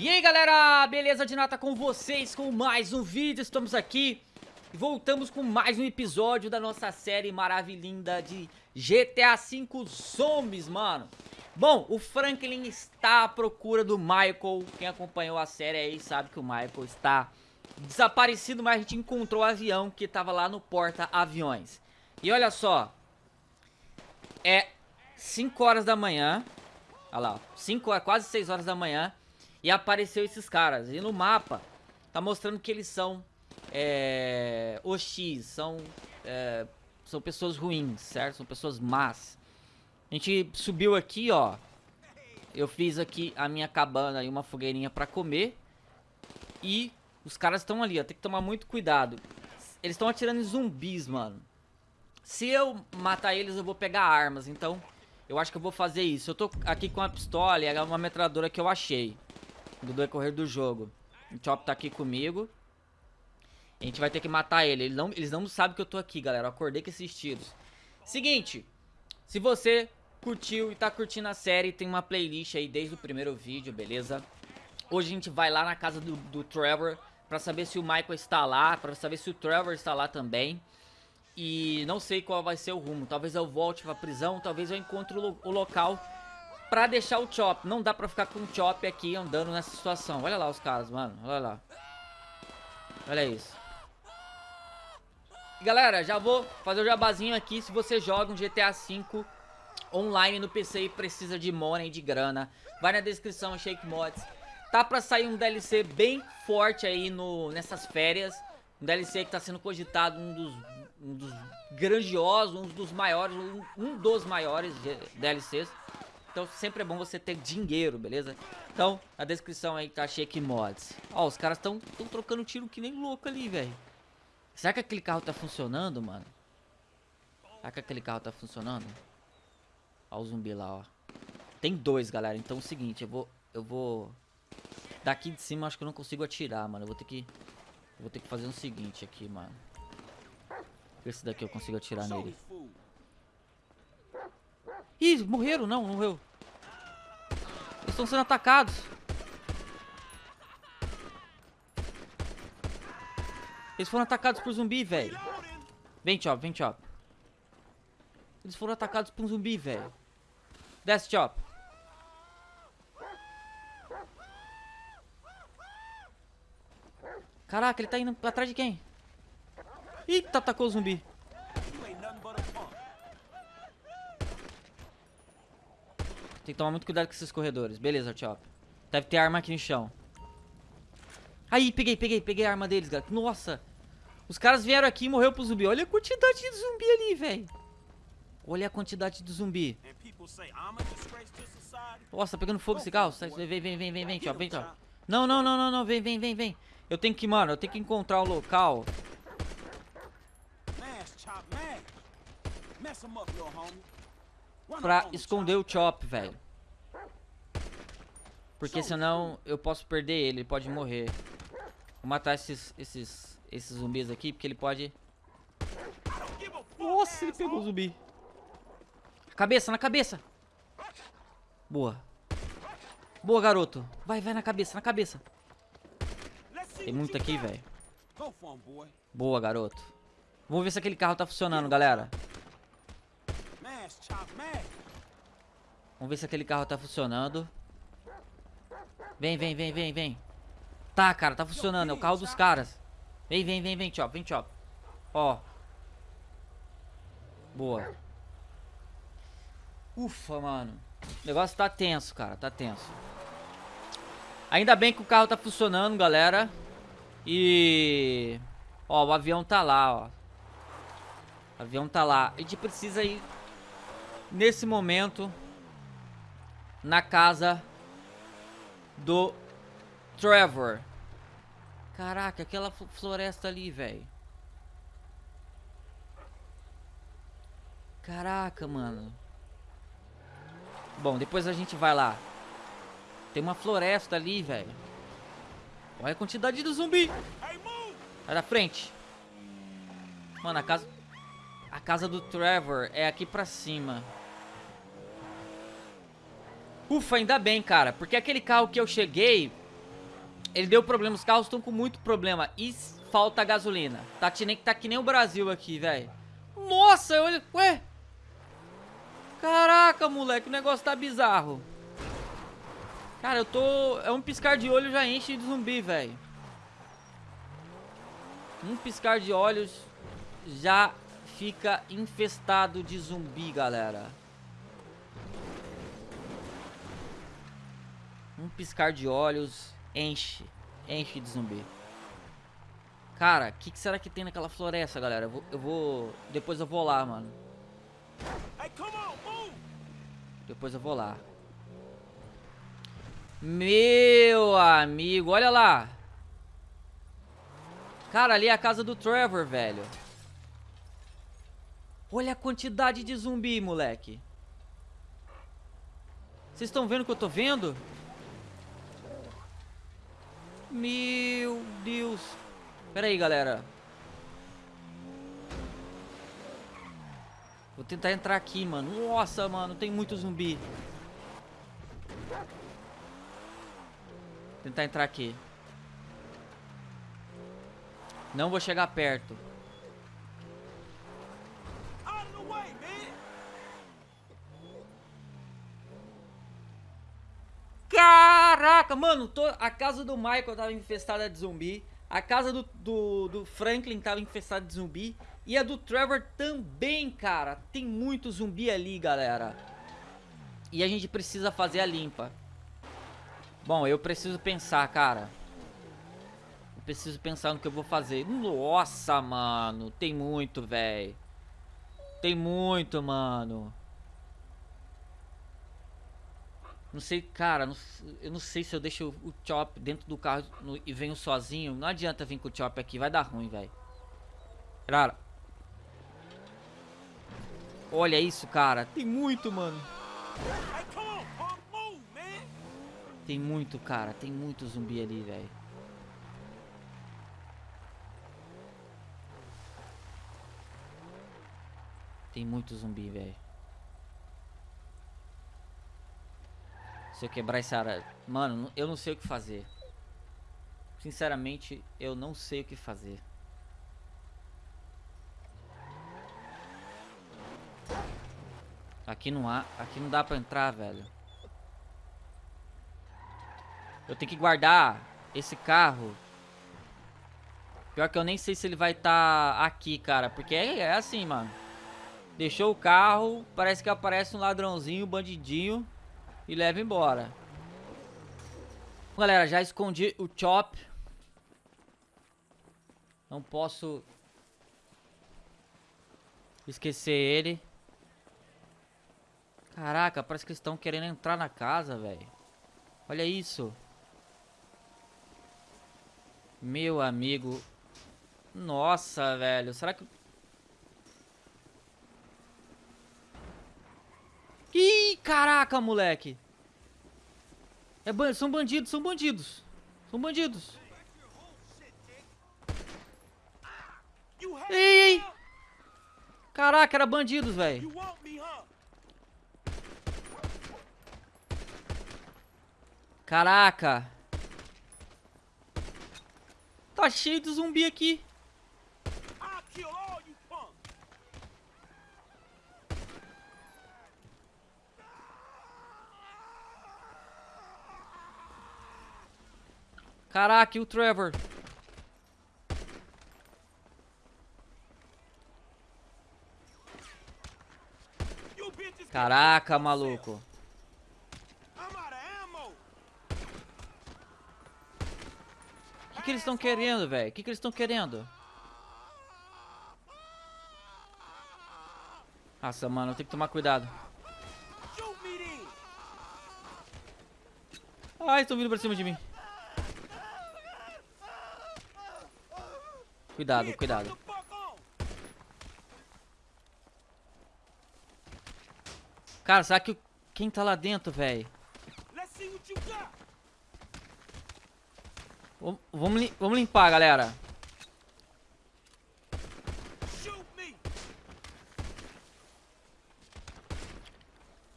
E aí galera, beleza de nata com vocês com mais um vídeo, estamos aqui e voltamos com mais um episódio da nossa série maravilhinda de GTA V Zombies, mano. Bom, o Franklin está à procura do Michael, quem acompanhou a série aí sabe que o Michael está desaparecido, mas a gente encontrou o avião que estava lá no porta-aviões. E olha só, é 5 horas da manhã, olha lá, 5 horas, quase 6 horas da manhã e apareceu esses caras. E no mapa tá mostrando que eles são é, OX, são, é, são pessoas ruins, certo? São pessoas más. A gente subiu aqui, ó. Eu fiz aqui a minha cabana e uma fogueirinha pra comer. E os caras estão ali, ó. Tem que tomar muito cuidado. Eles estão atirando em zumbis, mano. Se eu matar eles, eu vou pegar armas. Então, eu acho que eu vou fazer isso. Eu tô aqui com a pistola e é uma metralhadora que eu achei do decorrer do jogo. O Chop tá aqui comigo. A gente vai ter que matar ele. Eles não, eles não sabem que eu tô aqui, galera. Eu acordei com esses tiros. Seguinte, se você curtiu e tá curtindo a série, tem uma playlist aí desde o primeiro vídeo, beleza? Hoje a gente vai lá na casa do, do Trevor pra saber se o Michael está lá, pra saber se o Trevor está lá também. E não sei qual vai ser o rumo. Talvez eu volte pra prisão, talvez eu encontre o, o local pra deixar o Chop. Não dá pra ficar com o Chop aqui andando nessa situação. Olha lá os caras, mano. Olha lá. Olha isso. Galera, já vou fazer o jabazinho aqui. Se você joga um GTA V online no PC e precisa de money, de grana, vai na descrição, Shake Mods. Tá pra sair um DLC bem forte aí no, nessas férias. Um DLC que tá sendo cogitado um dos, um dos grandiosos, um dos maiores, um, um dos maiores DLCs. Então sempre é bom você ter dinheiro, beleza? Então, na descrição aí tá Shake Mods. Ó, os caras estão trocando tiro que nem louco ali, velho. Será que aquele carro tá funcionando, mano? Será que aquele carro tá funcionando? Ó o zumbi lá, ó. Tem dois, galera. Então é o seguinte, eu vou... Eu vou... Daqui de cima acho que eu não consigo atirar, mano. Eu vou ter que... Eu vou ter que fazer o seguinte aqui, mano. Esse daqui eu consigo atirar nele. Ih, morreram? Não, não morreu. Eles estão sendo atacados. Eles foram atacados por zumbi, velho. Vem, Chop, vem, Chop. Eles foram atacados por um zumbi, velho. Desce, Chop. Caraca, ele tá indo atrás de quem? Eita, atacou o zumbi. Tem que tomar muito cuidado com esses corredores. Beleza, Chop. Deve ter arma aqui no chão. Aí, peguei, peguei, peguei a arma deles, galera. Nossa. Os caras vieram aqui e morreu pro zumbi. Olha a quantidade de zumbi ali, velho. Olha a quantidade de zumbi. Nossa, tá pegando fogo esse carro. Vem, vem, vem, vem, vem, Chop, vem, Chop. Não, não, não, não, não. Vem, vem, vem, vem. Eu tenho que, mano, eu tenho que encontrar o local. Pra esconder o Chop, velho. Porque senão eu posso perder ele, ele pode morrer. Vou matar esses, esses, esses zumbis aqui, porque ele pode... Nossa, ele pegou o zumbi. Cabeça, na cabeça. Boa. Boa, garoto. Vai, vai na cabeça, na cabeça. Tem muito aqui, velho. Boa, garoto. Vamos ver se aquele carro tá funcionando, galera. Vamos ver se aquele carro tá funcionando. Vem, vem, vem, vem, vem. Tá, cara, tá funcionando. É o carro dos caras. Vem, vem, vem, vem, Chop. Vem, Chop. Ó. Boa. Ufa, mano. O negócio tá tenso, cara. Tá tenso. Ainda bem que o carro tá funcionando, galera. E... Ó, o avião tá lá, ó. O avião tá lá. A gente precisa ir, nesse momento, na casa do Trevor. Caraca, aquela floresta ali, velho. Caraca, mano. Bom, depois a gente vai lá. Tem uma floresta ali, velho. Olha a quantidade de zumbi. Sai da frente. Mano, a casa... A casa do Trevor é aqui pra cima. Ufa, ainda bem, cara. Porque aquele carro que eu cheguei Ele deu problema, os carros estão com muito problema. E falta gasolina. Tá que nem, tá que nem o Brasil aqui, velho. Nossa, olha... Ué? Caraca, moleque, o negócio tá bizarro. Cara, eu tô... É um piscar de olho já enche de zumbi, velho. Um piscar de olhos já fica infestado de zumbi, galera. Um piscar de olhos enche. Enche de zumbi. Cara, o que, que, será que tem naquela floresta, galera? Eu vou, eu vou... Depois eu vou lá, mano. Depois eu vou lá. Meu amigo, olha lá. Cara, ali é a casa do Trevor, velho. Olha a quantidade de zumbi, moleque. Vocês estão vendo o que eu tô vendo? Meu Deus. Pera aí, galera. Vou tentar entrar aqui, mano. Nossa, mano, tem muito zumbi. Vou tentar entrar aqui. Não vou chegar perto. Caraca, mano, tô, a casa do Michael tava infestada de zumbi. A casa do, do, do, Franklin tava infestada de zumbi. E a do Trevor também, cara. Tem muito zumbi ali, galera. E a gente precisa fazer a limpa. Bom, eu preciso pensar, cara. Eu preciso pensar no que eu vou fazer. Nossa, mano. Tem muito, velho. Tem muito, mano. Não sei, cara, não, eu não sei se eu deixo o Chop dentro do carro no, e venho sozinho. Não adianta vir com o Chop aqui, vai dar ruim, velho. Cara. Olha isso, cara. Tem muito, mano. Tem muito, cara. Tem muito zumbi ali, velho. Tem muito zumbi, velho. Se eu quebrar essa área... Mano, eu não sei o que fazer. Sinceramente, eu não sei o que fazer. Aqui não há... Aqui não dá pra entrar, velho. Eu tenho que guardar esse carro. Pior que eu nem sei se ele vai estar tá aqui, cara. Porque é, é assim, mano. Deixou o carro, parece que aparece um ladrãozinho, um bandidinho e leva embora. Galera, já escondi o Chop. Não posso esquecer ele. Caraca, parece que estão querendo entrar na casa, velho. Olha isso. Meu amigo. Nossa, velho. Será que... Ih, caraca, moleque. É são bandidos, são bandidos. São bandidos. Ei, ei. Caraca, era bandidos, velho. Caraca. Tá cheio de zumbi aqui. Caraca, e o Trevor? Caraca, maluco. O que, que eles estão querendo, velho? O que, que eles estão querendo? Nossa, mano, eu tenho que tomar cuidado. Ai, estão vindo pra cima de mim. Cuidado, cuidado. Cara, será que quem tá lá dentro, velho? Vamos, vamos limpar, galera.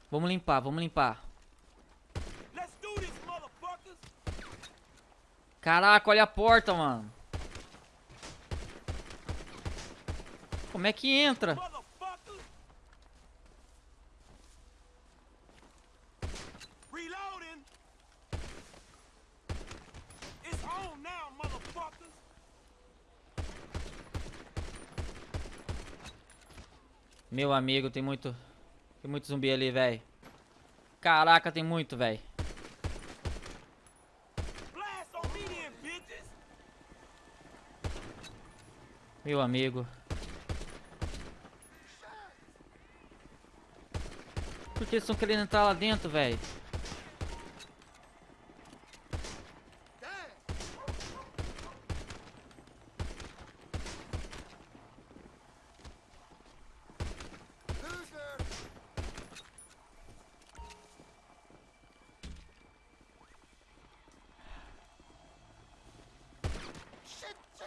Vamos limpar, vamos limpar. Caraca, olha a porta, mano. Como é que entra? Meu amigo, tem muito... Tem muito zumbi ali, velho. Caraca, tem muito, velho. Meu amigo. Por que eles estão querendo entrar lá dentro, velho?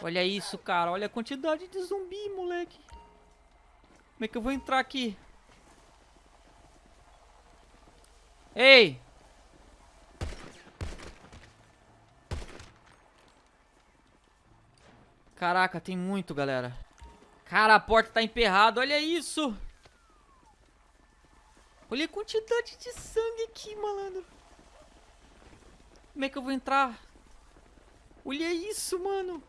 Olha isso, cara. Olha a quantidade de zumbi, moleque. Como é que eu vou entrar aqui? Ei! Caraca, tem muito, galera. Cara, a porta tá emperrada. Olha isso! Olha a quantidade de sangue aqui, malandro. Como é que eu vou entrar? Olha isso, mano.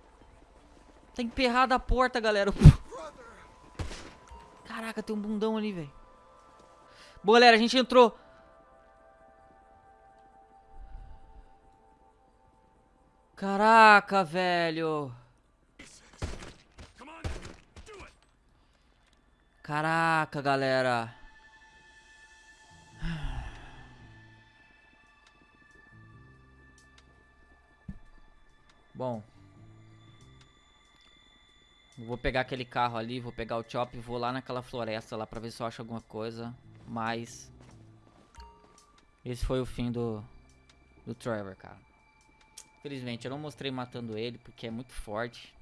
Tá emperrada a porta, galera. Caraca, tem um bundão ali, velho. Bom, galera, a gente entrou. Caraca, velho. Caraca, galera. Bom. Vou pegar aquele carro ali, vou pegar o chop e vou lá naquela floresta lá pra ver se eu acho alguma coisa. Mas... Esse foi o fim do... Do Trevor, cara. Infelizmente, eu não mostrei matando ele porque é muito forte.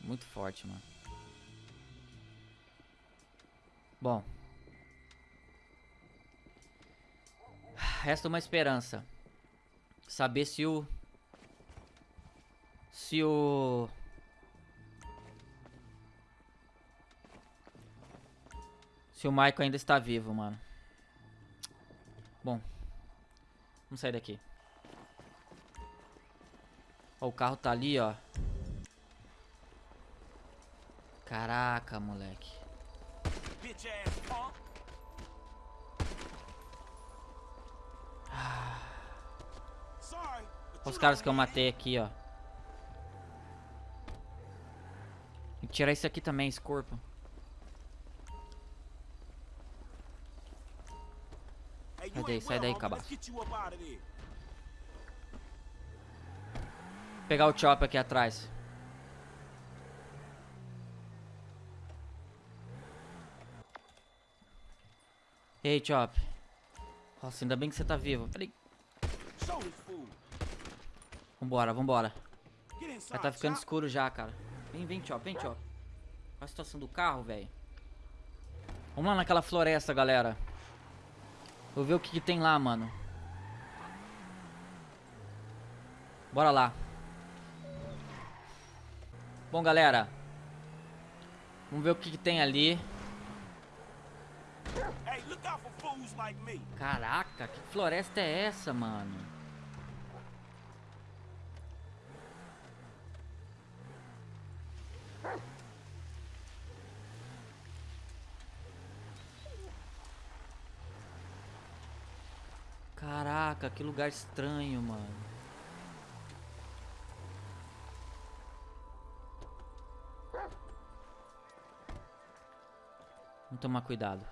Muito forte, mano. Bom. Resta uma esperança. Saber se o... Se o... Se o Michael ainda está vivo, mano. Bom. Vamos sair daqui. Ó, o carro tá ali, ó. Caraca, moleque. Olha os caras que eu matei aqui, ó. Tem que tirar isso aqui também, esse corpo. Sai daí, sai daí, cabaço. Pegar o chop aqui atrás. Ei, Chop. Nossa, ainda bem que você tá vivo. Peraí. Vambora, vambora. Já tá ficando escuro já, cara. Vem, vem, Chop, vem, Chop. Olha a situação do carro, velho. Vamos lá naquela floresta, galera. Vou ver o que, que tem lá, mano. Bora lá. Bom, galera. Vamos ver o que, que tem ali. Caraca, que floresta é essa, mano? Caraca, que lugar estranho, mano. Vamos tomar cuidado.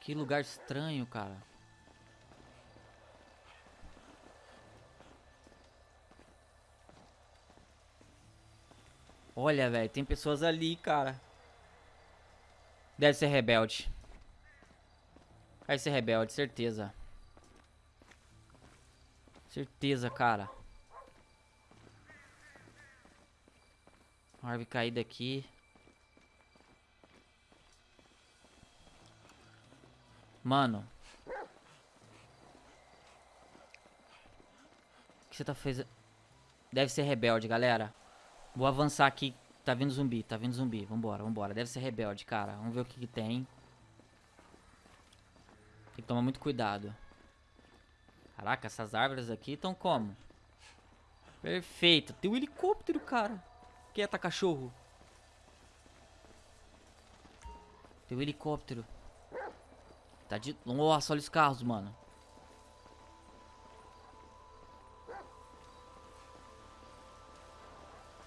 Que lugar estranho, cara. Olha, velho, tem pessoas ali, cara. Deve ser rebelde. Vai ser rebelde, certeza. Certeza, cara. Uma árvore caída aqui. Mano. O que você tá fazendo? Deve ser rebelde, galera. Vou avançar aqui. Tá vindo zumbi, tá vindo zumbi. Vambora, vambora. Deve ser rebelde, cara. Vamos ver o que, que tem. Tem que tomar muito cuidado. Caraca, essas árvores aqui estão como? Perfeito. Tem um helicóptero, cara. Quieta, cachorro. Tem um helicóptero. Tá de... Nossa, olha os carros, mano.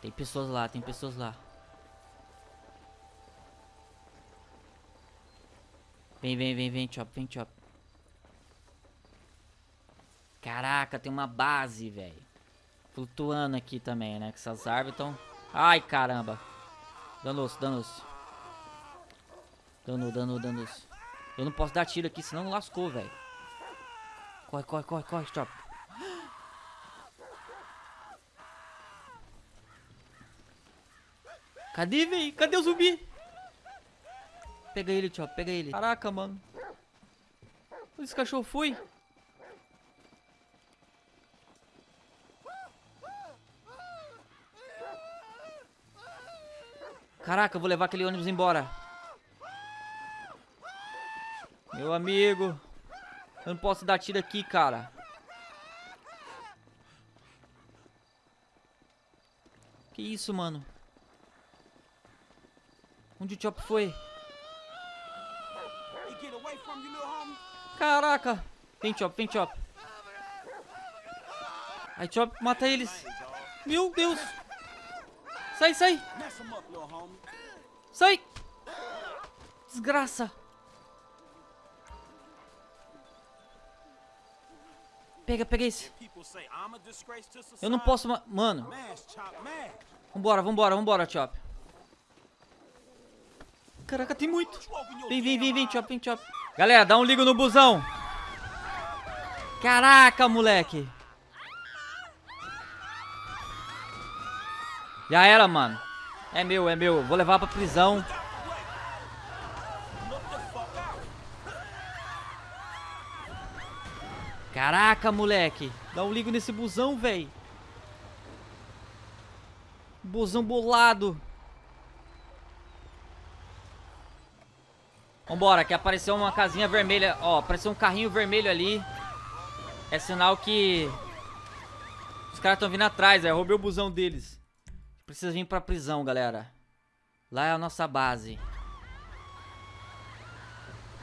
Tem pessoas lá, tem pessoas lá. Vem, vem, vem, vem, Chop, vem, Chop. Caraca, tem uma base, velho. Flutuando aqui também, né? Que essas árvores estão... Ai, caramba. Danou-se, danou-se. Danou, danou, danou-se. Eu não posso dar tiro aqui, senão lascou, velho. Corre, corre, corre, corre, Chop. Cadê, velho? Cadê o zumbi? Pega ele, Chop, pega ele. Caraca, mano. Onde esse cachorro foi? Caraca, eu vou levar aquele ônibus embora. Meu amigo. Eu não posso dar tiro aqui, cara. Que isso, mano? Onde o Chop foi? Caraca! Vem, Chop, vem, Chop. Aí, Chop, mata eles. Meu Deus! Sai, sai! Sai! Desgraça! Pega, pega esse. Eu não posso... ma- Mano, vambora, vambora, vambora, Chop. Caraca, tem muito. Vem, vem, vem, vem. Chop, vem, Chop. Galera, dá um ligo no busão. Caraca, moleque. Já era, mano. É meu, é meu. Vou levar pra prisão. Caraca, moleque. Dá um ligo nesse busão, véi. Busão bolado. Vambora, que apareceu uma casinha vermelha. Ó, apareceu um carrinho vermelho ali. É sinal que... Os caras estão vindo atrás, é. Roubei o busão deles. Precisa vir pra prisão, galera. Lá é a nossa base.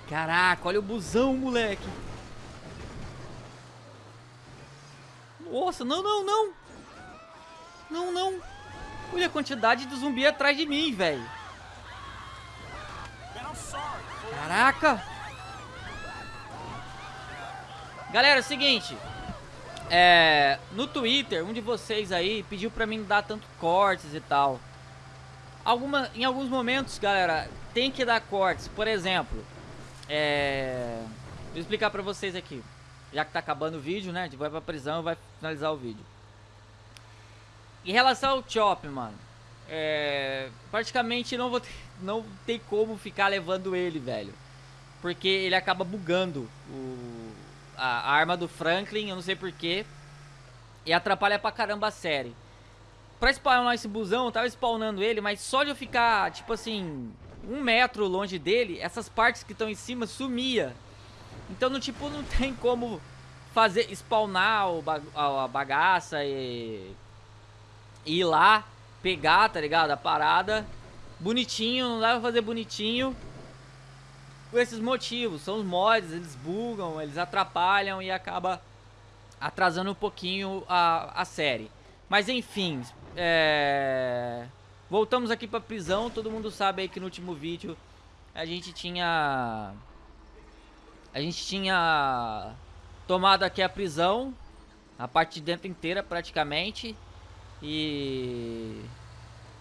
Caraca, olha o busão, moleque. Nossa, não, não, não. Não, não. Olha a quantidade de zumbi atrás de mim, velho. Caraca. Galera, é o seguinte. É, no Twitter, um de vocês aí pediu pra mim dar tanto cortes e tal. Alguma, em alguns momentos, galera, tem que dar cortes. Por exemplo, é, vou explicar pra vocês aqui. Já que tá acabando o vídeo, né? A gente vai pra prisão e vai finalizar o vídeo. Em relação ao Chop, mano. É, praticamente não vou ter, não tem como ficar levando ele, velho. Porque ele acaba bugando o, a, a arma do Franklin, eu não sei porquê. E atrapalha pra caramba a série. Pra spawnar esse busão, eu tava spawnando ele, mas só de eu ficar, tipo assim, um metro longe dele, essas partes que estão em cima sumia. Então, no tipo, não tem como fazer spawnar o a bagaça e ir lá, pegar, tá ligado? A parada bonitinho, não dá pra fazer bonitinho por esses motivos. São os mods, eles bugam, eles atrapalham e acaba atrasando um pouquinho a, a série. Mas enfim, é... voltamos aqui pra prisão. Todo mundo sabe aí que no último vídeo a gente tinha... A gente tinha tomado aqui a prisão, a parte de dentro inteira praticamente. E...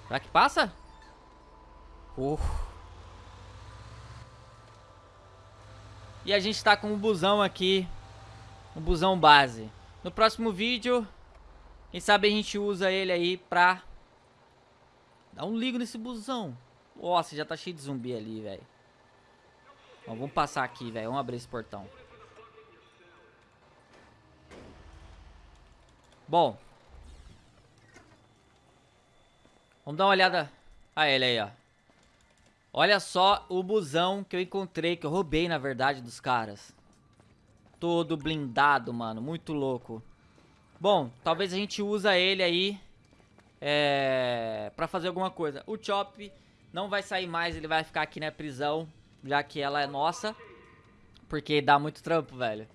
Será que passa? Uh. E a gente tá com um busão aqui. Um busão base. No próximo vídeo, quem sabe a gente usa ele aí pra Dá um ligo nesse busão. Nossa, já tá cheio de zumbi ali, velho. Vamos passar aqui, velho. Vamos abrir esse portão. Bom. Vamos dar uma olhada. Ah, ele aí, ó. Olha só o busão que eu encontrei, que eu roubei, na verdade, dos caras. Todo blindado, mano. Muito louco. Bom, talvez a gente usa ele aí é, pra fazer alguma coisa. O Chop não vai sair mais, ele vai ficar aqui na prisão, já que ela é nossa. Porque dá muito trampo, velho.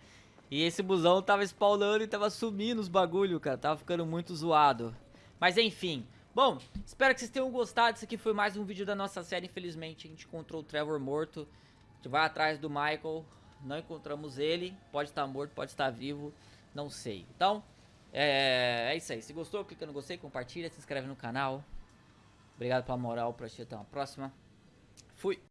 E esse busão tava spawnando e tava sumindo os bagulho, cara. Tava ficando muito zoado. Mas enfim. Bom, espero que vocês tenham gostado. Isso aqui foi mais um vídeo da nossa série. Infelizmente, a gente encontrou o Trevor morto. A gente vai atrás do Michael. Não encontramos ele. Pode estar morto, pode estar vivo. Não sei. Então, é, é isso aí. Se gostou, clica no gostei, compartilha, se inscreve no canal. Obrigado pela moral. Pra assistir. Até uma próxima. Fui.